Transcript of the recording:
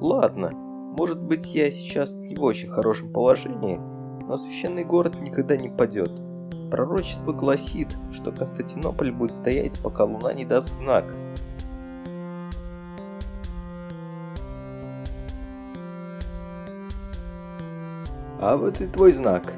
Ладно, может быть я сейчас не в очень хорошем положении, но священный город никогда не падет. Пророчество гласит, что Константинополь будет стоять, пока луна не даст знак. А вот и твой знак.